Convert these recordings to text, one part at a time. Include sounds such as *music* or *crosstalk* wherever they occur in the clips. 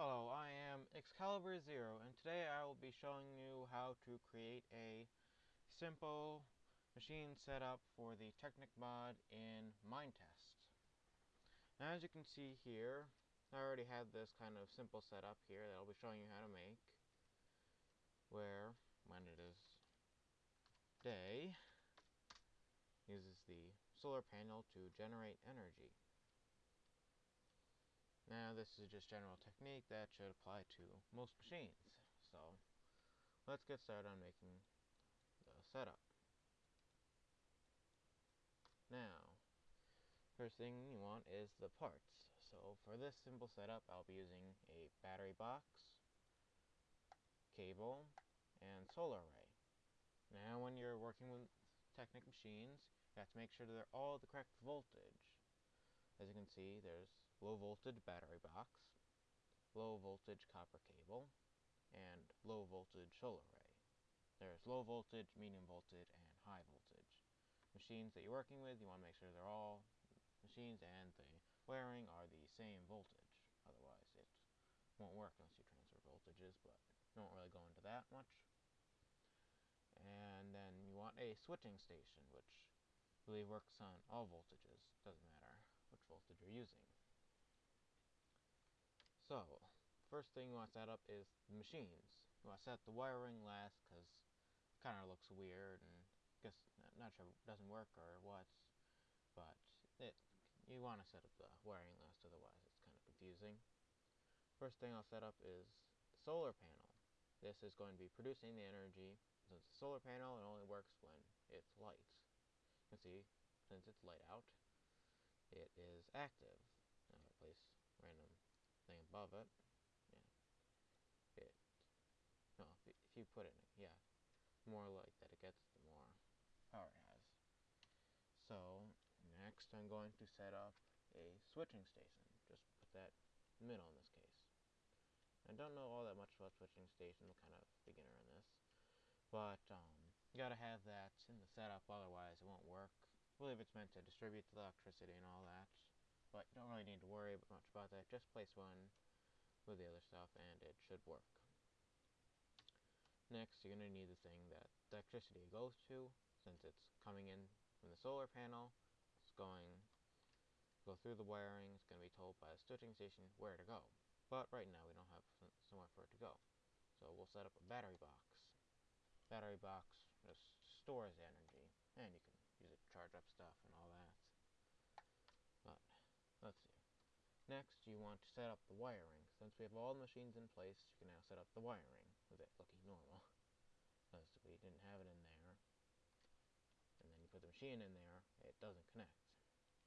Hello, I am Excalibur Zero, and today I will be showing you how to create a simple machine setup for the Technic mod in Minetest. Now as you can see here, I already have this kind of simple setup here that I'll be showing you how to make, where, when it is day, uses the solar panel to generate energy. Now this is just general technique that should apply to most machines. So let's get started on making the setup. Now, first thing you want is the parts. So for this simple setup, I'll be using a battery box, cable, and solar array. Now when you're working with Technic machines, you have to make sure they're all the correct voltage. As you can see, there's low voltage battery box, low voltage copper cable, and low voltage solar array. There's low voltage, medium voltage, and high voltage. Machines that you're working with, you want to make sure they're all machines and the wiring are the same voltage. Otherwise, it won't work unless you transfer voltages, but I won't really go into that much. And then you want a switching station, which I believe works on all voltages. Doesn't matter which voltage you're using. So, first thing you want to set up is the machines. You want to set the wiring last because it kind of looks weird and guess not sure it doesn't work or what, but it you want to set up the wiring last otherwise it's kind of confusing. First thing I'll set up is solar panel. This is going to be producing the energy. Since it's a solar panel, it only works when it's light. You can see, since it's light out, it is active. Now place random thing above it, yeah, it, no, if, if you put it, in, yeah, more light that it gets, the more power it has. So, next I'm going to set up a switching station. Just put that middle in this case. I don't know all that much about switching stations, I'm kind of beginner in this. But, um, you gotta have that in the setup, otherwise it won't work I believe it's meant to distribute the electricity and all that. But you don't really need to worry much about that. Just place one with the other stuff and it should work. Next, you're going to need the thing that the electricity goes to. Since it's coming in from the solar panel, it's going go through the wiring. It's going to be told by the switching station where to go. But right now we don't have somewhere for it to go. So we'll set up a battery box. Battery box just stores energy, and you can use it to charge up stuff and all that. But, let's see. Next, you want to set up the wiring. Since we have all the machines in place, you can now set up the wiring with it looking normal. *laughs* Because we didn't have it in there. And then you put the machine in there, it doesn't connect.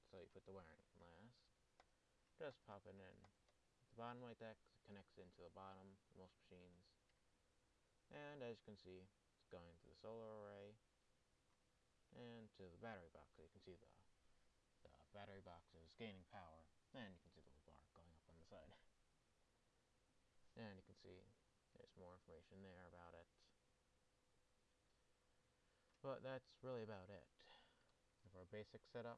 So you put the wiring last. Just pop it in the bottom like that, it connects into the bottom of most machines. And as you can see, it's going to the solar array, and to the battery box. So you can see the, the battery box is gaining power, and you can see the little bar going up on the side. And you can see there's more information there about it. But that's really about it for a basic setup.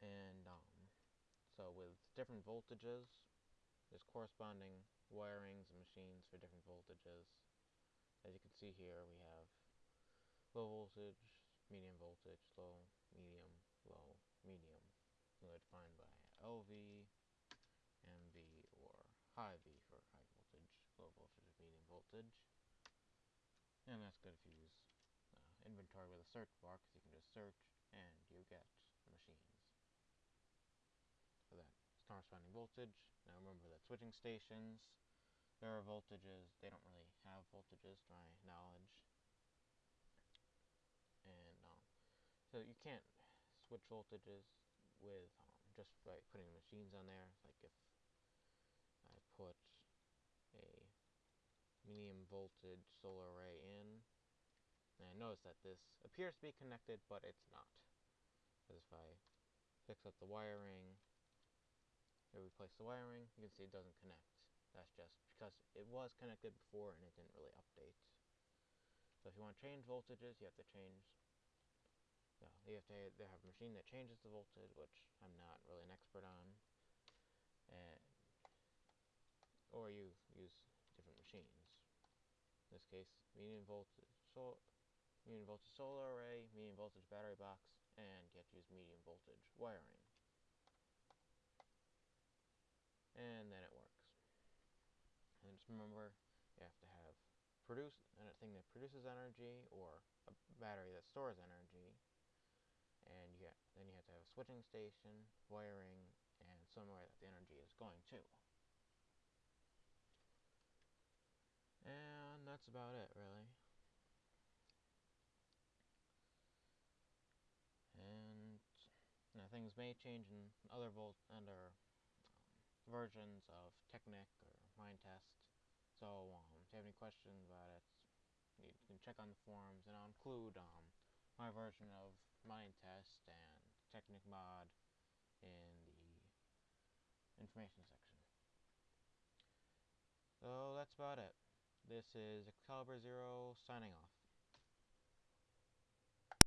And um, so with different voltages, there's corresponding wirings and machines for different voltages. As you can see here, we have low voltage, medium voltage, low, medium, low, medium. Defined by LV, or high V for high voltage, low voltage, medium voltage. And that's good if you use uh, inventory with a search bar, because you can just search and you get machines. So that corresponding voltage. Now remember that switching stations, there are voltages, they don't really have voltages to my knowledge and um, so you can't switch voltages with um, just by putting machines on there like if put a medium voltage solar array in and notice that this appears to be connected but it's not because if I fix up the wiring replace the wiring you can see it doesn't connect that's just because it was connected before and it didn't really update so if you want to change voltages, you have to change. Yeah, you have to they have a machine that changes the voltage, which I'm not really an expert on. And this case, medium voltage, medium voltage solar array, medium voltage battery box, and you have to use medium voltage wiring. And then it works. And just remember, you have to have produce a thing that produces energy or a battery that stores energy. And you then you have to have a switching station, wiring, and somewhere that the energy is going to. And that's about it, really. And you know, things may change in other under um, versions of Technic or Minetest. So um, if you have any questions about it, you can check on the forums, and I'll include um, my version of Minetest and Technic mod in the information section. So that's about it. This is Excalibur Zero signing off.